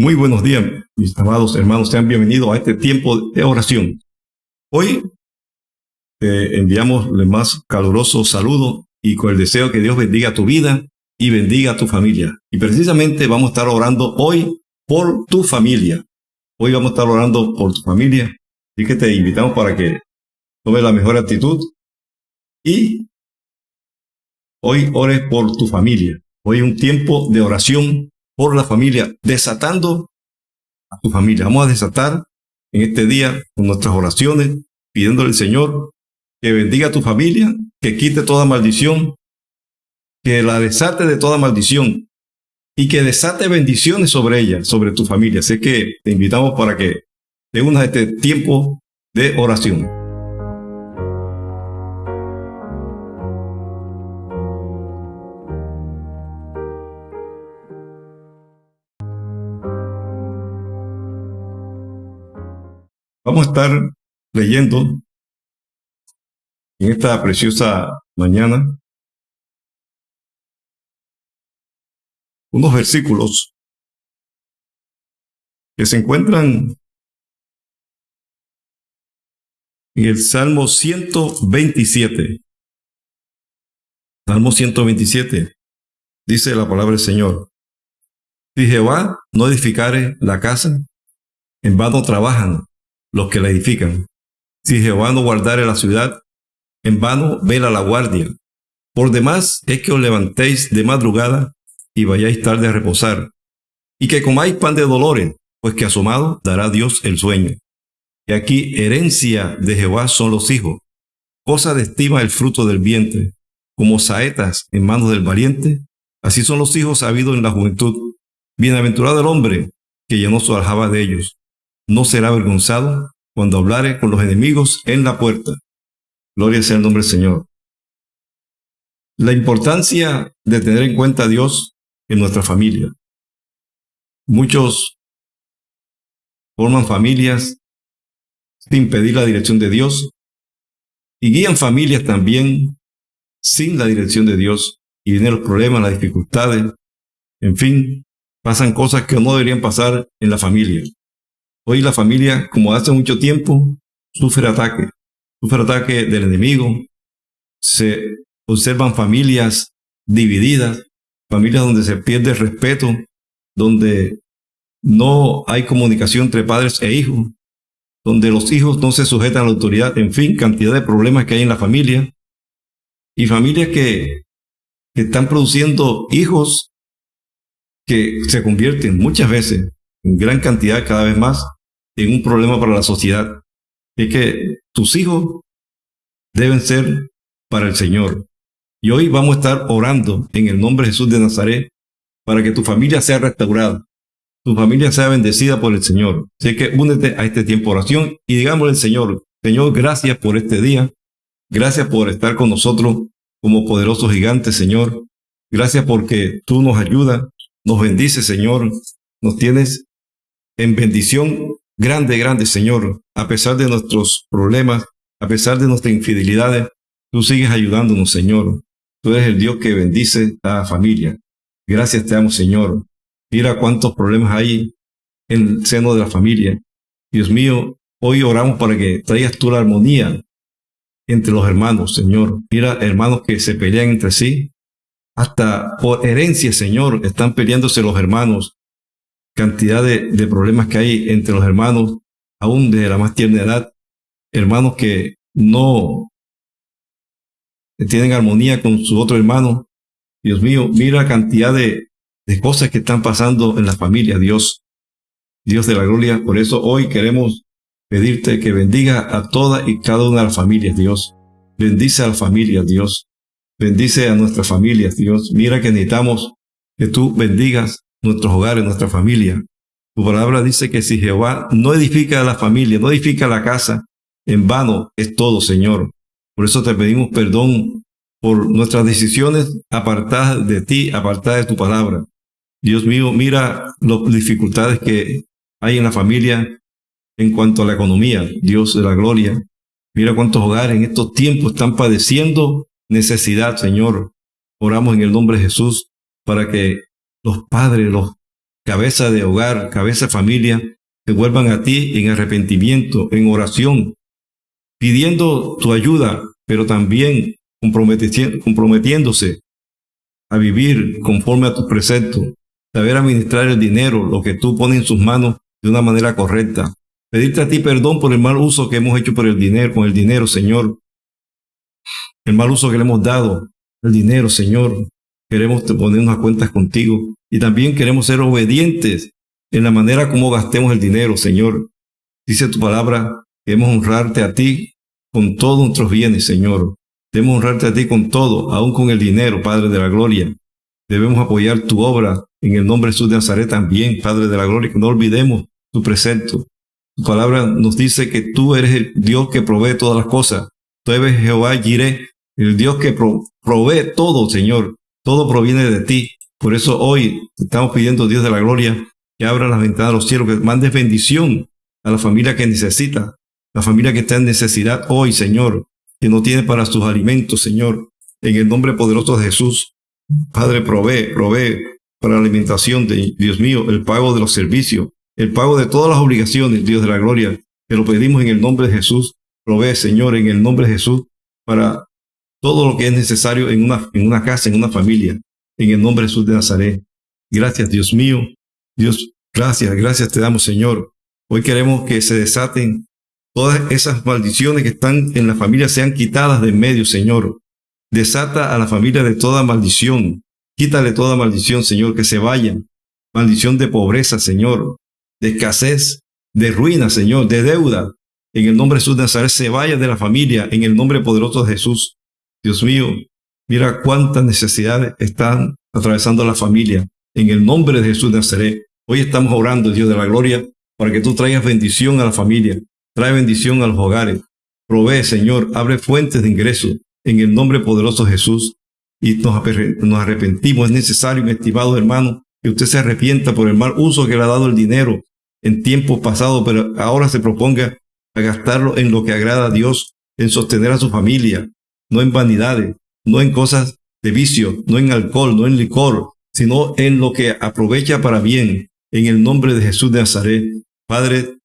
Muy buenos días, mis amados hermanos. Sean bienvenidos a este tiempo de oración. Hoy te enviamos el más caluroso saludo y con el deseo que Dios bendiga tu vida y bendiga a tu familia. Y precisamente vamos a estar orando hoy por tu familia. Hoy vamos a estar orando por tu familia. Así que te invitamos para que tomes la mejor actitud y hoy ores por tu familia. Hoy un tiempo de oración por la familia, desatando a tu familia. Vamos a desatar en este día con nuestras oraciones, pidiéndole al Señor que bendiga a tu familia, que quite toda maldición, que la desate de toda maldición y que desate bendiciones sobre ella, sobre tu familia. Así que te invitamos para que te unas a este tiempo de oración. Vamos a estar leyendo en esta preciosa mañana unos versículos que se encuentran en el Salmo 127. Salmo 127. Dice la palabra del Señor. Si Jehová no edificare la casa, en vano trabajan los que la edifican. Si Jehová no guardare la ciudad, en vano vela la guardia. Por demás es que os levantéis de madrugada y vayáis tarde a reposar, y que comáis pan de dolores, pues que asomado dará Dios el sueño. Y aquí herencia de Jehová son los hijos, cosa de estima el fruto del vientre, como saetas en manos del valiente, así son los hijos habidos en la juventud. Bienaventurado el hombre que llenó su aljaba de ellos no será avergonzado cuando hablare con los enemigos en la puerta. Gloria sea el nombre del Señor. La importancia de tener en cuenta a Dios en nuestra familia. Muchos forman familias sin pedir la dirección de Dios y guían familias también sin la dirección de Dios y vienen los problemas, las dificultades, en fin, pasan cosas que no deberían pasar en la familia. Hoy la familia, como hace mucho tiempo, sufre ataque, sufre ataque del enemigo. Se observan familias divididas, familias donde se pierde el respeto, donde no hay comunicación entre padres e hijos, donde los hijos no se sujetan a la autoridad, en fin, cantidad de problemas que hay en la familia. Y familias que, que están produciendo hijos que se convierten muchas veces, en gran cantidad cada vez más, en un problema para la sociedad. Es que tus hijos deben ser para el Señor. Y hoy vamos a estar orando en el nombre de Jesús de Nazaret para que tu familia sea restaurada, tu familia sea bendecida por el Señor. Así que únete a este tiempo de oración y digámosle al Señor, Señor, gracias por este día. Gracias por estar con nosotros como poderoso gigante, Señor. Gracias porque tú nos ayudas, nos bendices, Señor. Nos tienes en bendición Grande, grande Señor, a pesar de nuestros problemas, a pesar de nuestras infidelidades, tú sigues ayudándonos, Señor. Tú eres el Dios que bendice a la familia. Gracias te amo, Señor. Mira cuántos problemas hay en el seno de la familia. Dios mío, hoy oramos para que traigas tú la armonía entre los hermanos, Señor. Mira, hermanos que se pelean entre sí. Hasta por herencia, Señor, están peleándose los hermanos cantidad de, problemas que hay entre los hermanos, aún de la más tierna edad, hermanos que no tienen armonía con su otro hermano. Dios mío, mira la cantidad de, de cosas que están pasando en la familia, Dios. Dios de la gloria. Por eso hoy queremos pedirte que bendiga a toda y cada una de las familias, Dios. Bendice a las familias, Dios. Bendice a nuestras familias, Dios. Mira que necesitamos que tú bendigas nuestros hogares, nuestra familia. Tu palabra dice que si Jehová no edifica la familia, no edifica la casa, en vano es todo, Señor. Por eso te pedimos perdón por nuestras decisiones apartadas de ti, apartadas de tu palabra. Dios mío, mira las dificultades que hay en la familia en cuanto a la economía, Dios de la gloria. Mira cuántos hogares en estos tiempos están padeciendo necesidad, Señor. Oramos en el nombre de Jesús para que los padres, los cabeza de hogar, cabeza de familia, que vuelvan a ti en arrepentimiento, en oración, pidiendo tu ayuda, pero también comprometiéndose a vivir conforme a tus preceptos, saber administrar el dinero, lo que tú pones en sus manos de una manera correcta. Pedirte a ti perdón por el mal uso que hemos hecho por el dinero, con el dinero, Señor. El mal uso que le hemos dado, el dinero, Señor. Queremos poner unas cuentas contigo y también queremos ser obedientes en la manera como gastemos el dinero, Señor. Dice tu palabra, debemos honrarte a ti con todos nuestros bienes, Señor. Debemos honrarte a ti con todo, aún con el dinero, Padre de la Gloria. Debemos apoyar tu obra en el nombre de Jesús de Nazaret también, Padre de la Gloria, que no olvidemos tu precepto. Tu palabra nos dice que tú eres el Dios que provee todas las cosas. Tú eres Jehová Jireh, el Dios que provee todo, Señor. Todo proviene de ti. Por eso hoy estamos pidiendo, Dios de la Gloria, que abra las ventanas de los cielos, que mandes bendición a la familia que necesita, la familia que está en necesidad hoy, Señor, que no tiene para sus alimentos, Señor. En el nombre poderoso de Jesús, Padre, provee, provee para la alimentación de Dios mío, el pago de los servicios, el pago de todas las obligaciones, Dios de la gloria. Te lo pedimos en el nombre de Jesús. Provee, Señor, en el nombre de Jesús, para todo lo que es necesario en una, en una casa, en una familia, en el nombre de Jesús de Nazaret. Gracias, Dios mío. Dios, gracias, gracias te damos, Señor. Hoy queremos que se desaten todas esas maldiciones que están en la familia, sean quitadas de en medio, Señor. Desata a la familia de toda maldición. Quítale toda maldición, Señor, que se vayan. Maldición de pobreza, Señor. De escasez, de ruina, Señor, de deuda. En el nombre de Jesús de Nazaret se vaya de la familia, en el nombre poderoso de Jesús. Dios mío, mira cuántas necesidades están atravesando la familia. En el nombre de Jesús de Nazaret. Hoy estamos orando, Dios de la gloria, para que tú traigas bendición a la familia, trae bendición a los hogares. Provee, Señor, abre fuentes de ingreso en el nombre poderoso de Jesús. Y nos, arrepentimos. Es necesario, mi estimado hermano, que usted se arrepienta por el mal uso que le ha dado el dinero en tiempos pasados, pero ahora se proponga a gastarlo en lo que agrada a Dios, en sostener a su familia, no en vanidades, no en cosas de vicio, no en alcohol, no en licor, sino en lo que aprovecha para bien, en el nombre de Jesús de Nazaret. Padre,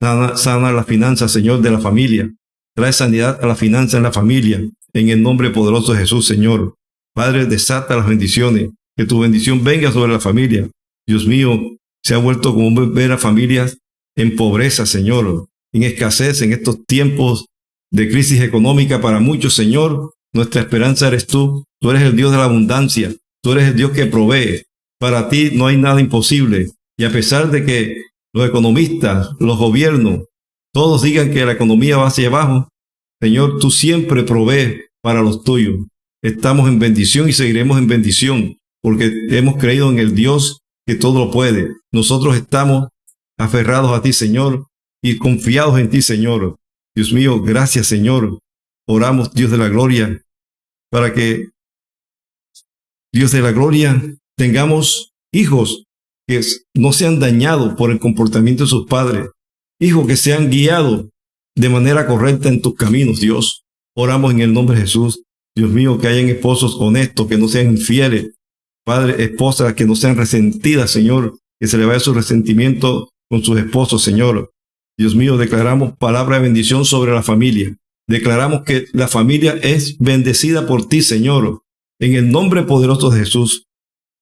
sana, la finanza, Señor, de la familia. Trae sanidad a la finanza en la familia, en el nombre poderoso de Jesús, Señor. Padre, desata las bendiciones, que tu bendición venga sobre la familia. Dios mío, se ha vuelto como ver a familias en pobreza, Señor, en escasez en estos tiempos de crisis económica para muchos, Señor. Nuestra esperanza eres tú. Tú eres el Dios de la abundancia. Tú eres el Dios que provee. Para ti no hay nada imposible. Y a pesar de que los economistas, los gobiernos, todos digan que la economía va hacia abajo, Señor, tú siempre provees para los tuyos. Estamos en bendición y seguiremos en bendición porque hemos creído en el Dios que todo lo puede. Nosotros estamos aferrados a ti, Señor, y confiados en ti, Señor. Dios mío, gracias, Señor. Oramos, Dios de la gloria, para que Dios de la gloria tengamos hijos que no sean dañados por el comportamiento de sus padres, hijos que sean guiados de manera correcta en tus caminos, Dios. Oramos en el nombre de Jesús. Dios mío, que hayan esposos honestos, que no sean infieles. Padre, esposas que no sean resentidas, Señor, que se le vaya su resentimiento con sus esposos, Señor. Dios mío, declaramos palabra de bendición sobre la familia. Declaramos que la familia es bendecida por ti, Señor. En el nombre poderoso de Jesús.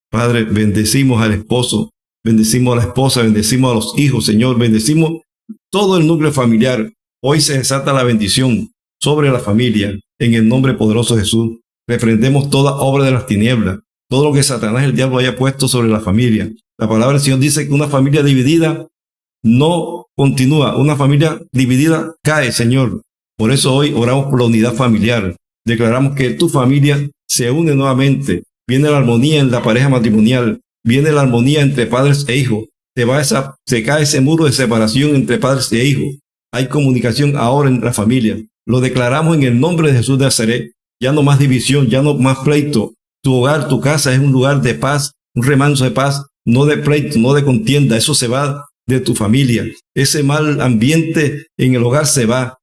Padre, bendecimos al esposo, bendecimos a la esposa, bendecimos a los hijos, Señor, bendecimos todo el núcleo familiar. Hoy se desata la bendición sobre la familia. En el nombre poderoso de Jesús. Reprendemos toda obra de las tinieblas, todo lo que Satanás el diablo haya puesto sobre la familia. La palabra del Señor dice que una familia dividida no continúa. Una familia dividida cae, Señor. Por eso hoy oramos por la unidad familiar. Declaramos que tu familia se une nuevamente. Viene la armonía en la pareja matrimonial. Viene la armonía entre padres e hijos. Se, va esa, se cae ese muro de separación entre padres e hijos. Hay comunicación ahora en la familia. Lo declaramos en el nombre de Jesús de Nazaret. Ya no más división, ya no más pleito. Tu hogar, tu casa es un lugar de paz, un remanso de paz, no de pleito, no de contienda. Eso se va de tu familia. Ese mal ambiente en el hogar se va.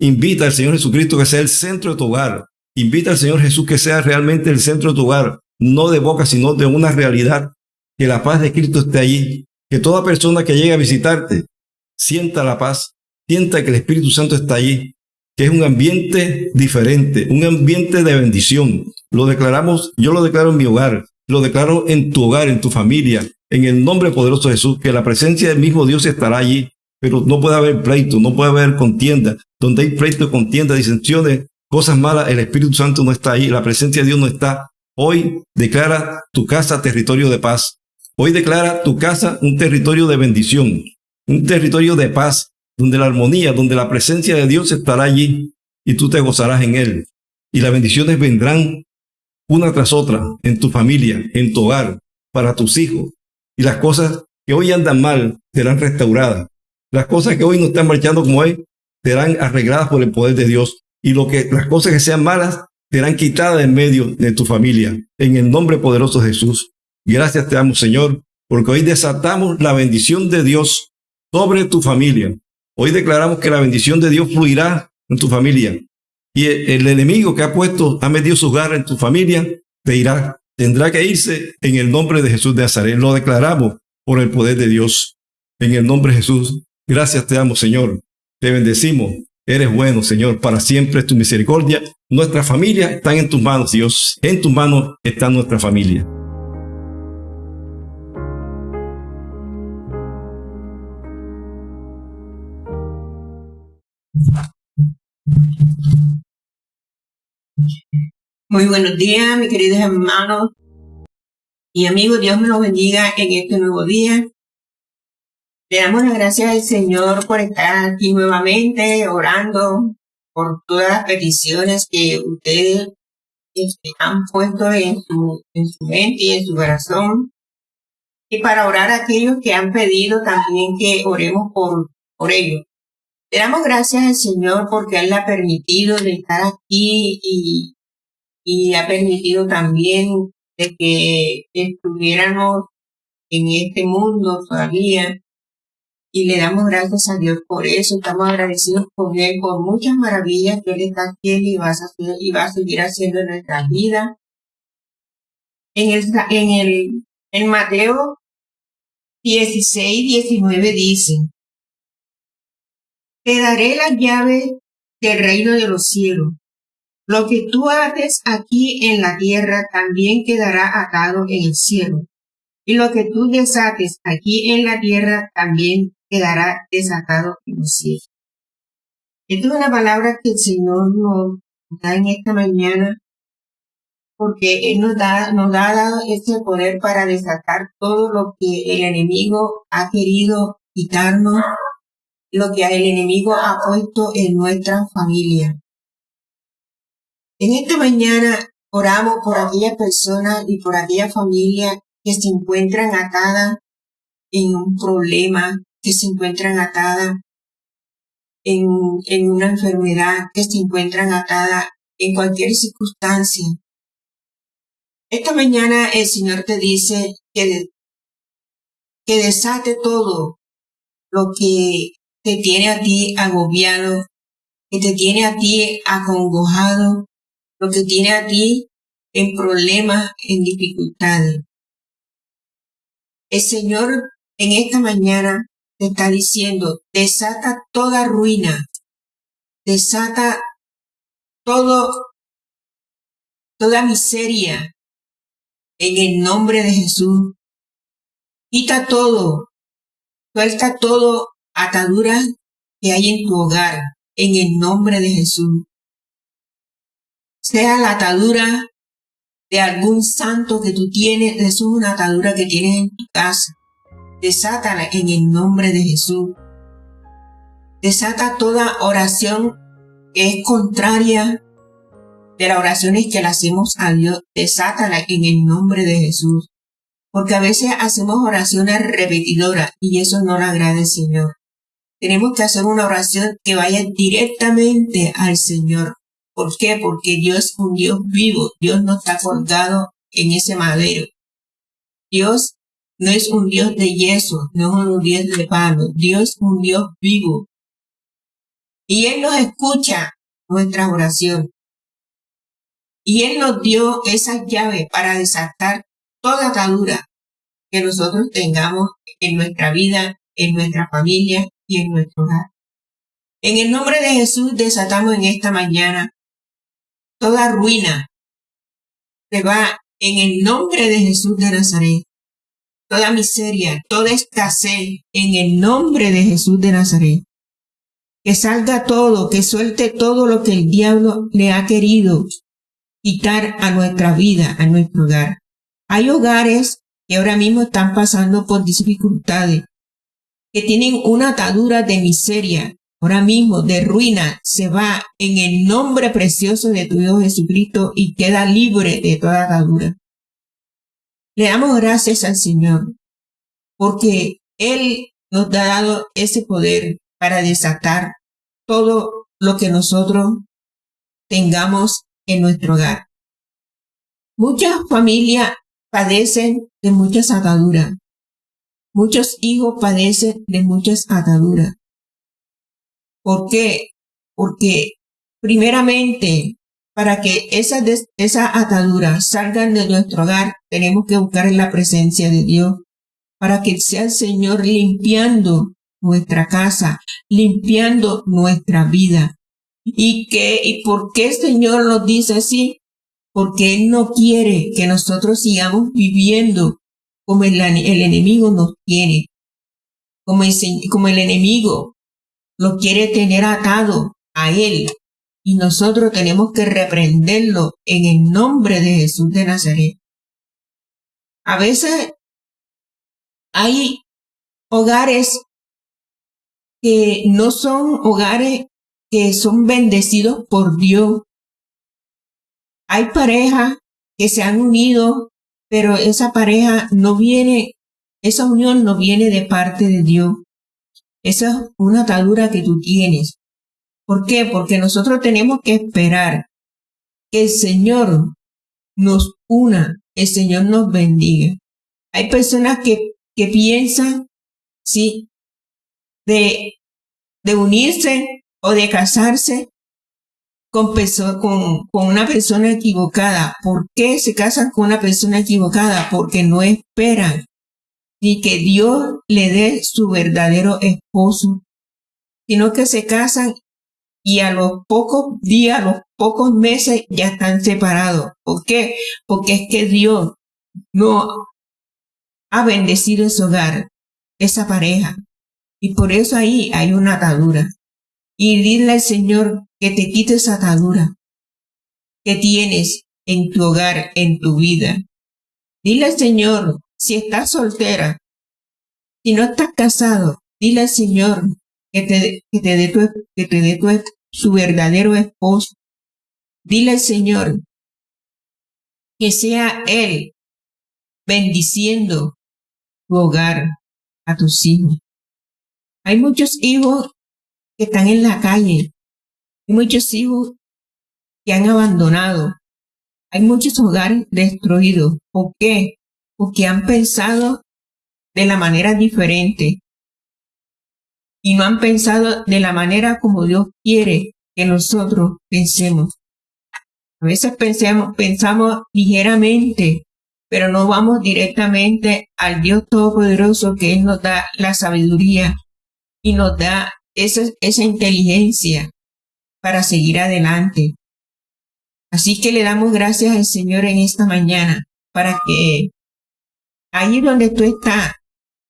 Invita al Señor Jesucristo que sea el centro de tu hogar. Invita al Señor Jesús que sea realmente el centro de tu hogar, no de boca, sino de una realidad que la paz de Cristo esté allí, que toda persona que llegue a visitarte sienta la paz, sienta que el Espíritu Santo está allí, que es un ambiente diferente, un ambiente de bendición. Lo declaramos, yo lo declaro en mi hogar, lo declaro en tu hogar, en tu familia, en el nombre poderoso de Jesús, que la presencia del mismo Dios estará allí, pero no puede haber pleito, no puede haber contienda. Donde hay pleito, contienda, disensiones, cosas malas, el Espíritu Santo no está ahí, la presencia de Dios no está. Hoy declara tu casa territorio de paz. Hoy declara tu casa un territorio de bendición, un territorio de paz, donde la armonía, donde la presencia de Dios estará allí y tú te gozarás en él. Y las bendiciones vendrán una tras otra en tu familia, en tu hogar, para tus hijos. Y las cosas que hoy andan mal serán restauradas. Las cosas que hoy no están marchando como hoy serán arregladas por el poder de Dios. Y lo que, las cosas que sean malas serán quitadas en medio de tu familia. En el nombre poderoso de Jesús. Gracias te damos, Señor, porque hoy desatamos la bendición de Dios sobre tu familia. Hoy declaramos que la bendición de Dios fluirá en tu familia. Y el, enemigo que ha puesto, ha metido su garra en tu familia, te irá. Tendrá que irse en el nombre de Jesús de Nazaret. Lo declaramos por el poder de Dios. En el nombre de Jesús. Gracias te damos, Señor. Te bendecimos. Eres bueno, Señor. Para siempre es tu misericordia. Nuestra familia está en tus manos, Dios. En tus manos está nuestra familia. Muy buenos días, mis queridos hermanos y amigos. Dios me los bendiga en este nuevo día. Le damos las gracias al Señor por estar aquí nuevamente orando por todas las peticiones que ustedes este, han puesto en su, en su mente y en su corazón. Y para orar a aquellos que han pedido también que oremos por, por ellos. Le damos gracias al Señor porque Él ha permitido de estar aquí y, y ha permitido también de que estuviéramos en este mundo todavía. Y le damos gracias a Dios por eso. Estamos agradecidos con Él por muchas maravillas que Él está haciendo y va a, seguir haciendo en nuestras vidas. En el, Mateo 16, 19 dice, te daré la llave del reino de los cielos. Lo que tú haces aquí en la tierra también quedará atado en el cielo. Y lo que tú desates aquí en la tierra también quedará desatado en el cielo. Esta es una palabra que el Señor nos da en esta mañana porque Él nos da, nos ha dado ese poder para desatar todo lo que el enemigo ha querido quitarnos lo que el enemigo ha puesto en nuestra familia. En esta mañana oramos por aquellas personas y por aquella familia que se encuentran atadas en un problema, que se encuentran atadas en, en una enfermedad, que se encuentran atadas en cualquier circunstancia. Esta mañana el Señor te dice que, que desate todo lo que te tiene a ti agobiado, que te tiene a ti acongojado, lo que tiene a ti en problemas, en dificultades. El Señor en esta mañana te está diciendo, desata toda ruina, desata todo, toda miseria en el nombre de Jesús. Quita todo, suelta todo ataduras que hay en tu hogar, en el nombre de Jesús. Sea la atadura de algún santo que tú tienes, eso es una atadura que tienes en tu casa. Desátala en el nombre de Jesús. Desata toda oración que es contraria de las oraciones que le hacemos a Dios. Desátala en el nombre de Jesús. Porque a veces hacemos oraciones repetidoras y eso no le agrada al Señor. Tenemos que hacer una oración que vaya directamente al Señor. ¿Por qué? Porque Dios es un Dios vivo. Dios no está colgado en ese madero. Dios no es un Dios de yeso, no es un Dios de palo. Dios es un Dios vivo. Y Él nos escucha nuestra oración. Y Él nos dio esa llave para desatar toda atadura que nosotros tengamos en nuestra vida, en nuestra familia y en nuestro hogar. En el nombre de Jesús desatamos en esta mañana toda ruina. Se va en el nombre de Jesús de Nazaret. Toda miseria, toda escasez, en el nombre de Jesús de Nazaret. Que salga todo, que suelte todo lo que el diablo le ha querido quitar a nuestra vida, a nuestro hogar. Hay hogares que ahora mismo están pasando por dificultades, que tienen una atadura de miseria, ahora mismo de ruina, se va en el nombre precioso de tu Dios Jesucristo y queda libre de toda atadura. Le damos gracias al Señor porque Él nos ha dado ese poder para desatar todo lo que nosotros tengamos en nuestro hogar. Muchas familias padecen de muchas ataduras. Muchos hijos padecen de muchas ataduras. ¿Por qué? Porque primeramente, para que esas, esas ataduras salgan de nuestro hogar, tenemos que buscar la presencia de Dios, para que sea el Señor limpiando nuestra casa, limpiando nuestra vida. ¿Y, que, ¿Y por qué el Señor nos dice así? Porque Él no quiere que nosotros sigamos viviendo como el, el enemigo nos tiene, como el, como el enemigo lo quiere tener atado a Él. Y nosotros tenemos que reprenderlo en el nombre de Jesús de Nazaret. A veces hay hogares que no son hogares que son bendecidos por Dios. Hay parejas que se han unido, pero esa pareja no viene, esa unión no viene de parte de Dios. Esa es una atadura que tú tienes. ¿Por qué? Porque nosotros tenemos que esperar que el Señor nos una, el Señor nos bendiga. Hay personas que, que piensan, sí, de, de unirse o de casarse con, con, con una persona equivocada. ¿Por qué se casan con una persona equivocada? Porque no esperan ni que Dios le dé su verdadero esposo, sino que se casan y a los pocos días, a los pocos meses ya están separados. ¿Por qué? Porque es que Dios no ha bendecido ese hogar, esa pareja. Y por eso ahí hay una atadura. Y dile al Señor que te quite esa atadura que tienes en tu hogar, en tu vida. Dile al Señor, si estás soltera, si no estás casado, dile al Señor que te, que te dé, que te dé tu, su verdadero esposo. Dile al Señor que sea Él bendiciendo tu hogar, a tus hijos. Hay muchos hijos que están en la calle. Hay muchos hijos que han abandonado. Hay muchos hogares destruidos. ¿Por qué? Porque han pensado de la manera diferente. Y no han pensado de la manera como Dios quiere que nosotros pensemos. A veces pensamos, pensamos ligeramente pero no vamos directamente al Dios Todopoderoso que Él nos da la sabiduría y nos da esa, esa inteligencia para seguir adelante. Así que le damos gracias al Señor en esta mañana para que ahí donde tú estás,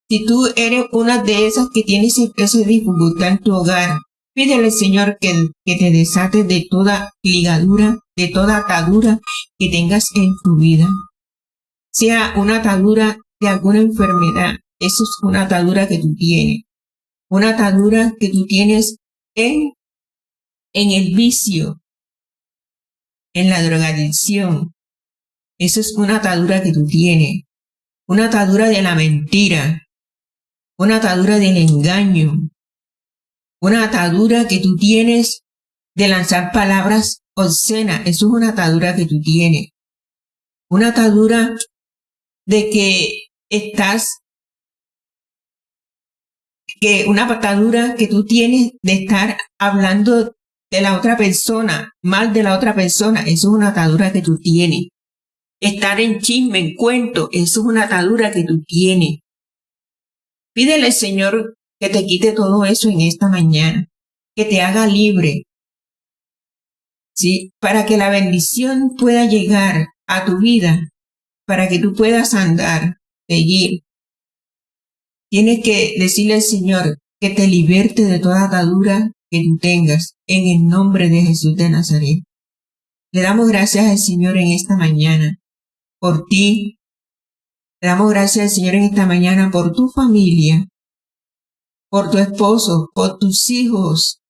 si tú eres una de esas que tienes esa dificultad en tu hogar, pídele Señor que, que te desate de toda ligadura, de toda atadura que tengas en tu vida sea una atadura de alguna enfermedad. Eso es una atadura que tú tienes. Una atadura que tú tienes en, en el vicio, en la drogadicción. Eso es una atadura que tú tienes. Una atadura de la mentira. Una atadura del engaño. Una atadura que tú tienes de lanzar palabras obscenas. Eso es una atadura que tú tienes. Una atadura de que estás, que una patadura que tú tienes de estar hablando de la otra persona, mal de la otra persona, eso es una atadura que tú tienes. Estar en chisme, en cuento, eso es una atadura que tú tienes. Pídele, Señor, que te quite todo eso en esta mañana, que te haga libre, ¿sí? Para que la bendición pueda llegar a tu vida, para que tú puedas andar, seguir. Tienes que decirle al Señor que te liberte de toda atadura que tú tengas, en el nombre de Jesús de Nazaret. Le damos gracias al Señor en esta mañana por ti. Le damos gracias Señor en esta mañana por tu familia, por tu esposo, por tus hijos,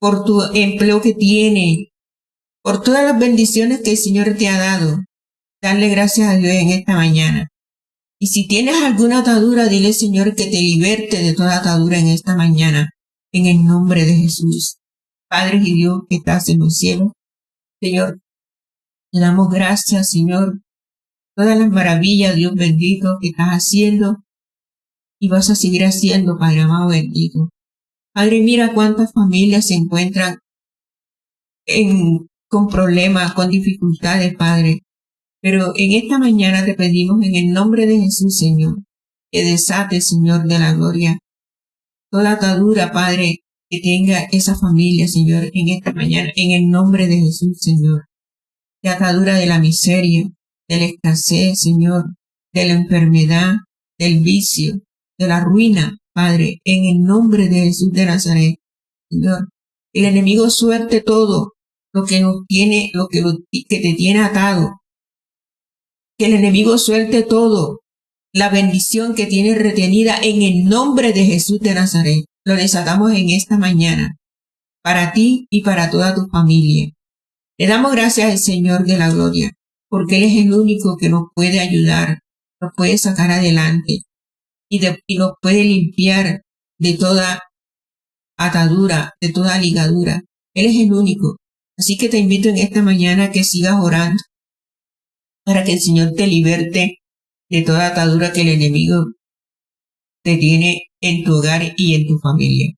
por tu empleo que tiene, por todas las bendiciones que el Señor te ha dado. Dale gracias a Dios en esta mañana. Y si tienes alguna atadura, dile Señor que te liberte de toda atadura en esta mañana, en el nombre de Jesús. Padre y Dios que estás en los cielos, Señor, le damos gracias, Señor, todas las maravillas, Dios bendito, que estás haciendo y vas a seguir haciendo, Padre amado bendito. Padre, mira cuántas familias se encuentran en, con problemas, con dificultades, Padre. Pero en esta mañana te pedimos en el nombre de Jesús, Señor, que desate, Señor de la gloria, toda atadura, Padre, que tenga esa familia, Señor, en esta mañana, en el nombre de Jesús, Señor. De atadura de la miseria, de la escasez, Señor, de la enfermedad, del vicio, de la ruina, Padre, en el nombre de Jesús de Nazaret, Señor. El enemigo suerte todo lo que nos tiene, lo que, que te tiene atado. Que el enemigo suelte todo la bendición que tiene retenida en el nombre de Jesús de Nazaret. Lo desatamos en esta mañana, para ti y para toda tu familia. Le damos gracias al Señor de la gloria, porque Él es el único que nos puede ayudar, nos puede sacar adelante y, nos puede limpiar de toda atadura, de toda ligadura. Él es el único. Así que te invito en esta mañana a que sigas orando para que el Señor te liberte de toda atadura que el enemigo te tiene en tu hogar y en tu familia.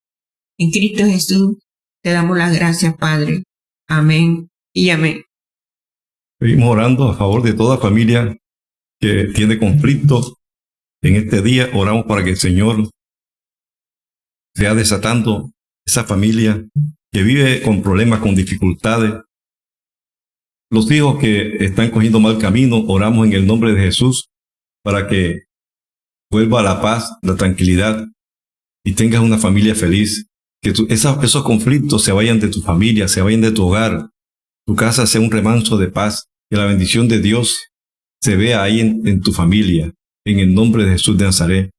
En Cristo Jesús te damos las gracias, Padre. Amén y amén. Seguimos orando a favor de toda familia que tiene conflictos. En este día oramos para que el Señor sea desatando esa familia que vive con problemas, con dificultades. Los hijos que están cogiendo mal camino, oramos en el nombre de Jesús para que vuelva la paz, la tranquilidad y tengas una familia feliz. Que esos conflictos se vayan de tu familia, se vayan de tu hogar. Tu casa sea un remanso de paz. Que la bendición de Dios se vea ahí en, tu familia. En el nombre de Jesús de Nazaret.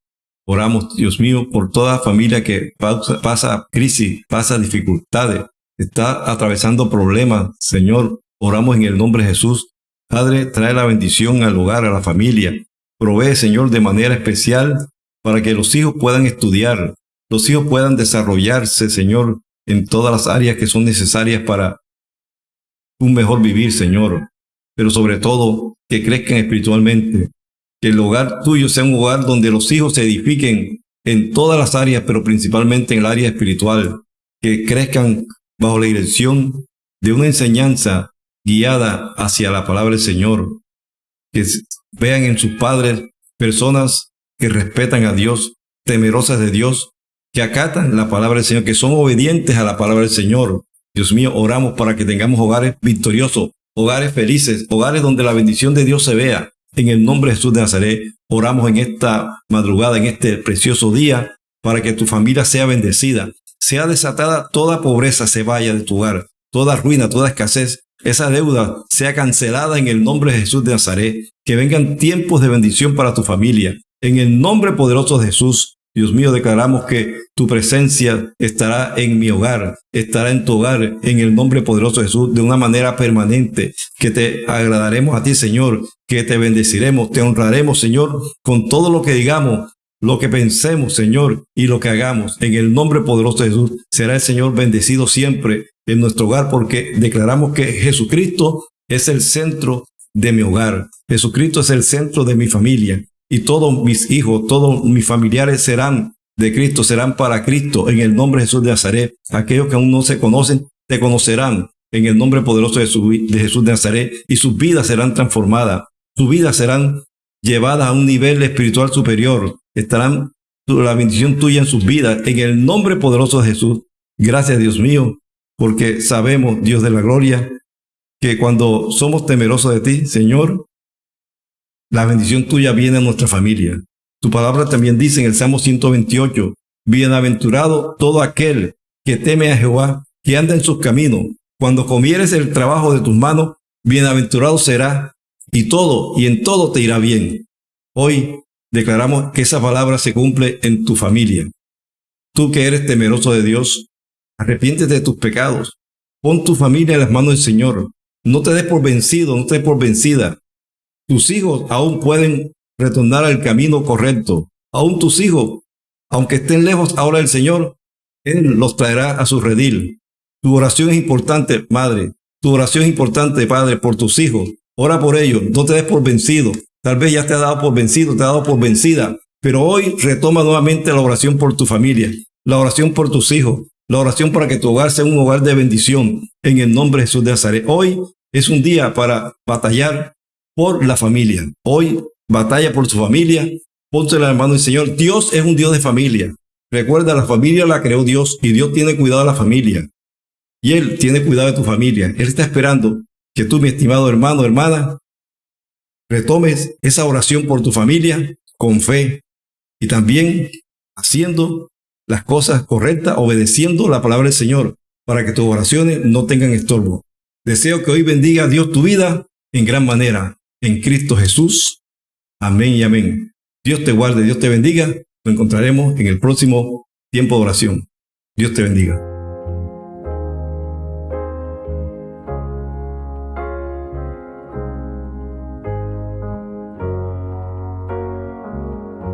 Oramos, Dios mío, por toda familia que pasa, pasa crisis, pasa dificultades, está atravesando problemas. Señor, oramos en el nombre de Jesús. Padre, trae la bendición al hogar, a la familia. Provee, Señor, de manera especial para que los hijos puedan estudiar, los hijos puedan desarrollarse, Señor, en todas las áreas que son necesarias para un mejor vivir, Señor. Pero sobre todo, que crezcan espiritualmente, que el hogar tuyo sea un hogar donde los hijos se edifiquen en todas las áreas, pero principalmente en el área espiritual, que crezcan bajo la dirección de una enseñanza guiada hacia la palabra del Señor, que vean en sus padres personas que respetan a Dios, temerosas de Dios, que acatan la palabra del Señor, que son obedientes a la palabra del Señor. Dios mío, oramos para que tengamos hogares victoriosos, hogares felices, hogares donde la bendición de Dios se vea. En el nombre de Jesús de Nazaret, oramos en esta madrugada, en este precioso día, para que tu familia sea bendecida, sea desatada toda pobreza, se vaya de tu hogar, toda ruina, toda escasez, esa deuda sea cancelada en el nombre de Jesús de Nazaret, que vengan tiempos de bendición para tu familia. En el nombre poderoso de Jesús, Dios mío, declaramos que tu presencia estará en mi hogar, estará en tu hogar, en el nombre poderoso de Jesús, de una manera permanente, que te agradaremos a ti, Señor, que te bendeciremos, te honraremos, Señor, con todo lo que digamos, lo que pensemos, Señor, y lo que hagamos. En el nombre poderoso de Jesús, será el Señor bendecido siempre en nuestro hogar porque declaramos que Jesucristo es el centro de mi hogar. Jesucristo es el centro de mi familia y todos mis hijos, todos mis familiares serán de Cristo, serán para Cristo en el nombre de Jesús de Nazaret. Aquellos que aún no se conocen, te conocerán en el nombre poderoso de, de Jesús de Nazaret y sus vidas serán transformadas, sus vidas serán llevadas a un nivel espiritual superior, estarán la bendición tuya en sus vidas, en el nombre poderoso de Jesús. Gracias Dios mío, porque sabemos, Dios de la gloria, que cuando somos temerosos de ti, Señor, la bendición tuya viene a nuestra familia. Tu palabra también dice en el Salmo 128, bienaventurado todo aquel que teme a Jehová, que anda en sus caminos. Cuando comieres el trabajo de tus manos, bienaventurado será, y todo y en todo te irá bien. Hoy declaramos que esa palabra se cumple en tu familia. Tú que eres temeroso de Dios, arrepiéntete de tus pecados. Pon tu familia en las manos del Señor. No te des por vencido, no te des por vencida. Tus hijos aún pueden retornar al camino correcto. Aún tus hijos, aunque estén lejos ahora del Señor, Él los traerá a su redil. Tu oración es importante, madre. Tu oración es importante, padre, por tus hijos. Ora por ellos. No te des por vencido. Tal vez ya te ha dado por vencido, te ha dado por vencida. Pero hoy retoma nuevamente la oración por tu familia, la oración por tus hijos, la oración para que tu hogar sea un hogar de bendición en el nombre de Jesús de Nazaret. Hoy es un día para batallar por la familia. Hoy batalla por su familia. Ponte la mano del Señor. Dios es un Dios de familia. Recuerda, la familia la creó Dios y Dios tiene cuidado de la familia. Y Él tiene cuidado de tu familia. Él está esperando que tú, mi estimado hermano, hermana, retomes esa oración por tu familia con fe y también haciendo las cosas correctas, obedeciendo la palabra del Señor, para que tus oraciones no tengan estorbo. Deseo que hoy bendiga Dios tu vida en gran manera, en Cristo Jesús. Amén y amén. Dios te guarde, Dios te bendiga. Nos encontraremos en el próximo tiempo de oración. Dios te bendiga.